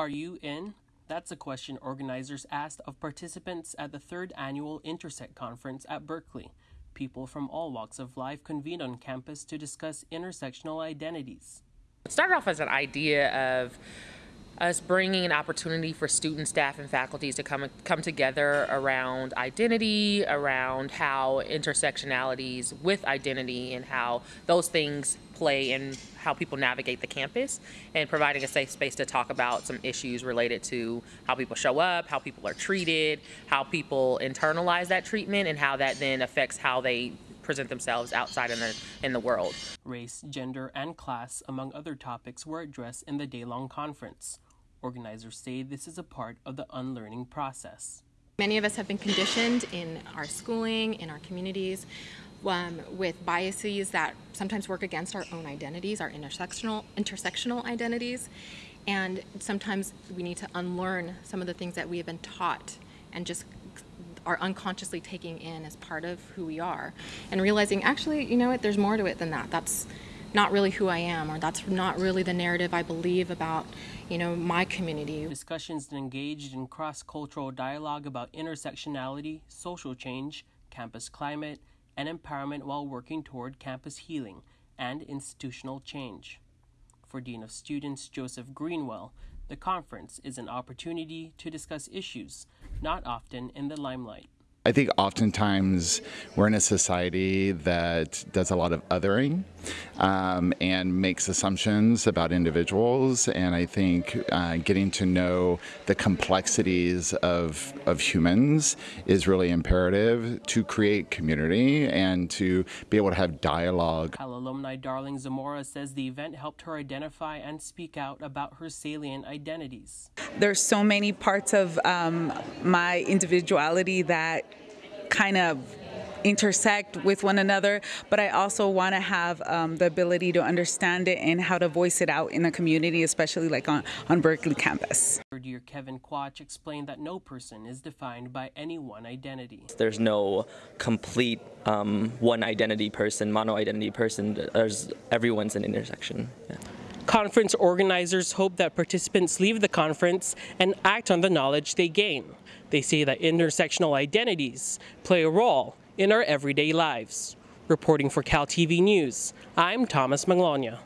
Are you in? That's a question organizers asked of participants at the third annual Intersect conference at Berkeley. People from all walks of life convened on campus to discuss intersectional identities. It started off as an idea of us bringing an opportunity for students, staff, and faculties to come come together around identity, around how intersectionalities with identity and how those things play in how people navigate the campus and providing a safe space to talk about some issues related to how people show up, how people are treated, how people internalize that treatment, and how that then affects how they present themselves outside in the in the world. Race, gender, and class, among other topics, were addressed in the day-long conference. Organizers say this is a part of the unlearning process. Many of us have been conditioned in our schooling, in our communities, um, with biases that sometimes work against our own identities, our intersectional, intersectional identities. And sometimes we need to unlearn some of the things that we have been taught and just are unconsciously taking in as part of who we are. And realizing, actually, you know what, there's more to it than that. That's not really who I am, or that's not really the narrative I believe about, you know, my community. Discussions engaged in cross-cultural dialogue about intersectionality, social change, campus climate, and empowerment while working toward campus healing and institutional change. For Dean of Students Joseph Greenwell, the conference is an opportunity to discuss issues not often in the limelight. I think oftentimes we're in a society that does a lot of othering um, and makes assumptions about individuals. And I think uh, getting to know the complexities of, of humans is really imperative to create community and to be able to have dialogue. Cal alumni Darling Zamora says the event helped her identify and speak out about her salient identities. There's so many parts of um, my individuality that kind of intersect with one another, but I also want to have um, the ability to understand it and how to voice it out in the community, especially like on, on Berkeley campus. Third year Kevin Quach explained that no person is defined by any one identity. There's no complete um, one identity person, mono identity person. There's everyone's an intersection. Yeah. Conference organizers hope that participants leave the conference and act on the knowledge they gain. They say that intersectional identities play a role in our everyday lives. Reporting for Cal TV News, I'm Thomas Maglonia.